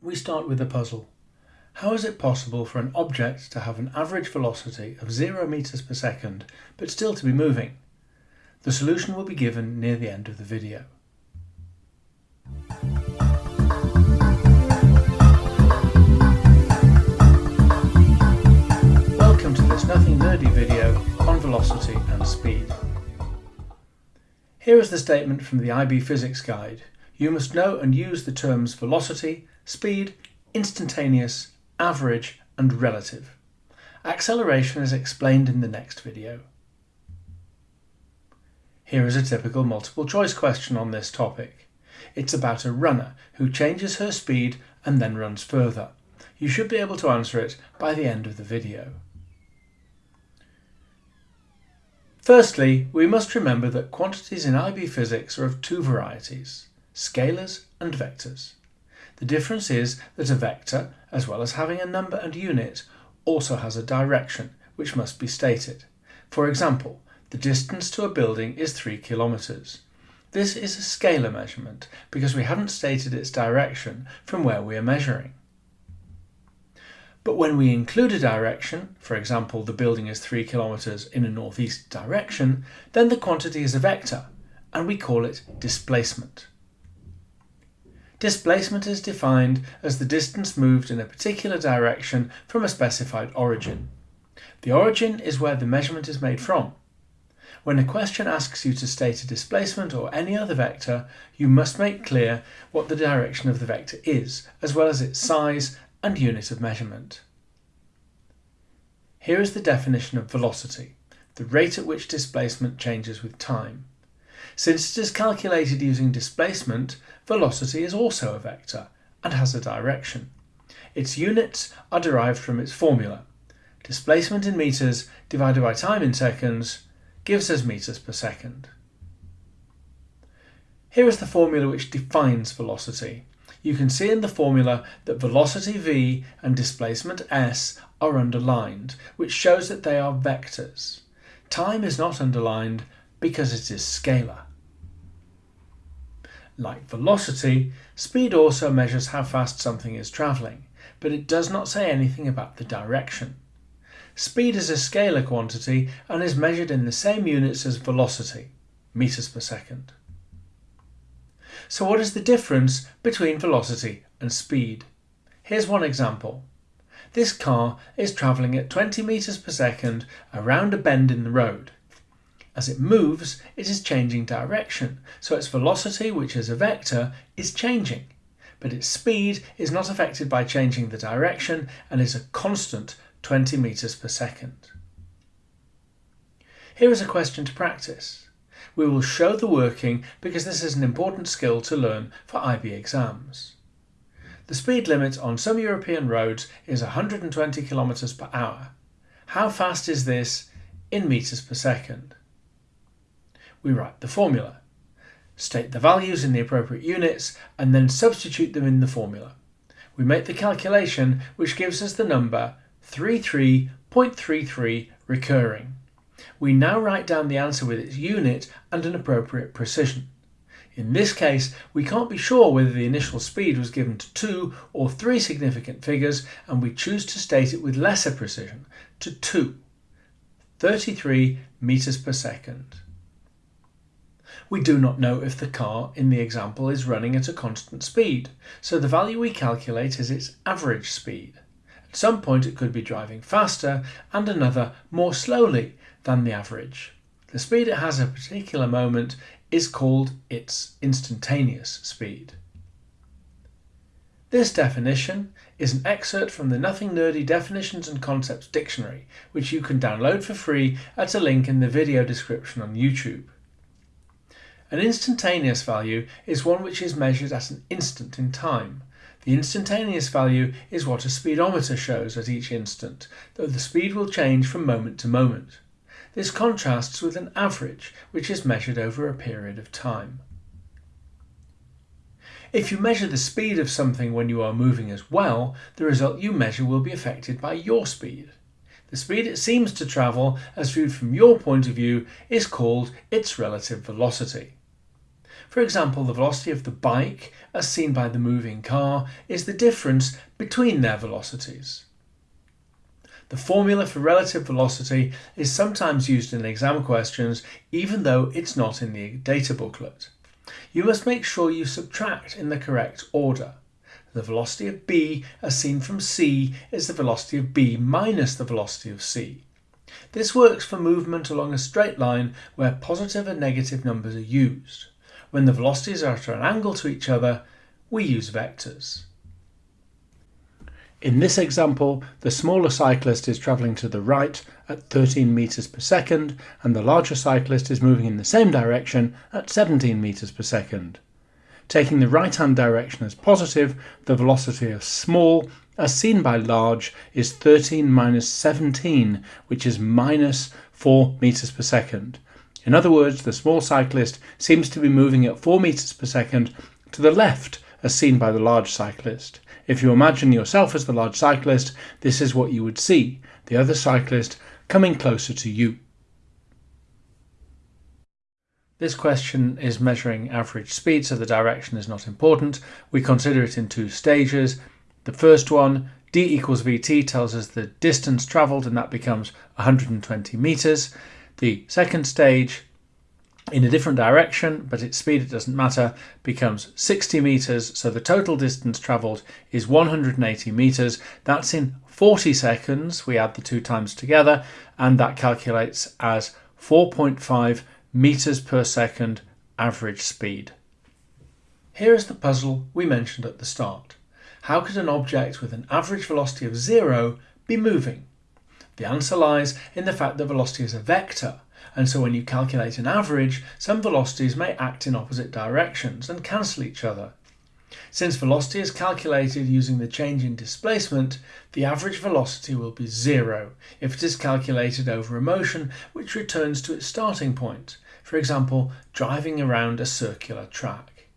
We start with a puzzle. How is it possible for an object to have an average velocity of 0 meters per second but still to be moving? The solution will be given near the end of the video. Welcome to this Nothing Nerdy video on velocity and speed. Here is the statement from the IB Physics Guide. You must know and use the terms velocity, speed, instantaneous, average and relative. Acceleration is explained in the next video. Here is a typical multiple choice question on this topic. It's about a runner who changes her speed and then runs further. You should be able to answer it by the end of the video. Firstly, we must remember that quantities in IB physics are of two varieties, scalars and vectors. The difference is that a vector, as well as having a number and unit, also has a direction, which must be stated. For example, the distance to a building is 3 kilometres. This is a scalar measurement because we haven't stated its direction from where we are measuring. But when we include a direction, for example the building is 3 kilometres in a northeast direction, then the quantity is a vector and we call it displacement. Displacement is defined as the distance moved in a particular direction from a specified origin. The origin is where the measurement is made from. When a question asks you to state a displacement or any other vector, you must make clear what the direction of the vector is, as well as its size and unit of measurement. Here is the definition of velocity, the rate at which displacement changes with time. Since it is calculated using displacement, velocity is also a vector and has a direction. Its units are derived from its formula. Displacement in meters divided by time in seconds gives us meters per second. Here is the formula which defines velocity. You can see in the formula that velocity v and displacement s are underlined, which shows that they are vectors. Time is not underlined because it is scalar. Like velocity, speed also measures how fast something is travelling, but it does not say anything about the direction. Speed is a scalar quantity and is measured in the same units as velocity, meters per second. So what is the difference between velocity and speed? Here's one example. This car is travelling at 20 meters per second around a bend in the road. As it moves, it is changing direction, so its velocity, which is a vector, is changing. But its speed is not affected by changing the direction and is a constant 20 meters per second. Here is a question to practice. We will show the working because this is an important skill to learn for IB exams. The speed limit on some European roads is 120 kilometers per hour. How fast is this in meters per second? We write the formula. State the values in the appropriate units and then substitute them in the formula. We make the calculation which gives us the number 33.33 recurring. We now write down the answer with its unit and an appropriate precision. In this case, we can't be sure whether the initial speed was given to two or three significant figures and we choose to state it with lesser precision, to 2, 33 meters per second. We do not know if the car in the example is running at a constant speed, so the value we calculate is its average speed. At some point it could be driving faster and another more slowly than the average. The speed it has at a particular moment is called its instantaneous speed. This definition is an excerpt from the Nothing Nerdy Definitions and Concepts Dictionary, which you can download for free at a link in the video description on YouTube. An instantaneous value is one which is measured at an instant in time. The instantaneous value is what a speedometer shows at each instant, though the speed will change from moment to moment. This contrasts with an average, which is measured over a period of time. If you measure the speed of something when you are moving as well, the result you measure will be affected by your speed. The speed it seems to travel, as viewed from your point of view, is called its relative velocity. For example, the velocity of the bike, as seen by the moving car, is the difference between their velocities. The formula for relative velocity is sometimes used in exam questions even though it's not in the data booklet. You must make sure you subtract in the correct order. The velocity of b as seen from c is the velocity of b minus the velocity of c. This works for movement along a straight line where positive and negative numbers are used. When the velocities are at an angle to each other, we use vectors. In this example, the smaller cyclist is travelling to the right at 13 meters per second and the larger cyclist is moving in the same direction at 17 meters per second. Taking the right-hand direction as positive, the velocity of small, as seen by large, is 13 minus 17, which is minus 4 meters per second. In other words, the small cyclist seems to be moving at 4 meters per second to the left, as seen by the large cyclist. If you imagine yourself as the large cyclist, this is what you would see, the other cyclist coming closer to you. This question is measuring average speed, so the direction is not important. We consider it in two stages. The first one, d equals vt, tells us the distance travelled, and that becomes 120 metres. The second stage, in a different direction, but its speed, it doesn't matter, becomes 60 meters. So the total distance traveled is 180 meters. That's in 40 seconds. We add the two times together, and that calculates as 4.5 meters per second average speed. Here is the puzzle we mentioned at the start. How could an object with an average velocity of zero be moving? The answer lies in the fact that velocity is a vector, and so when you calculate an average, some velocities may act in opposite directions and cancel each other. Since velocity is calculated using the change in displacement, the average velocity will be zero if it is calculated over a motion which returns to its starting point, for example, driving around a circular track.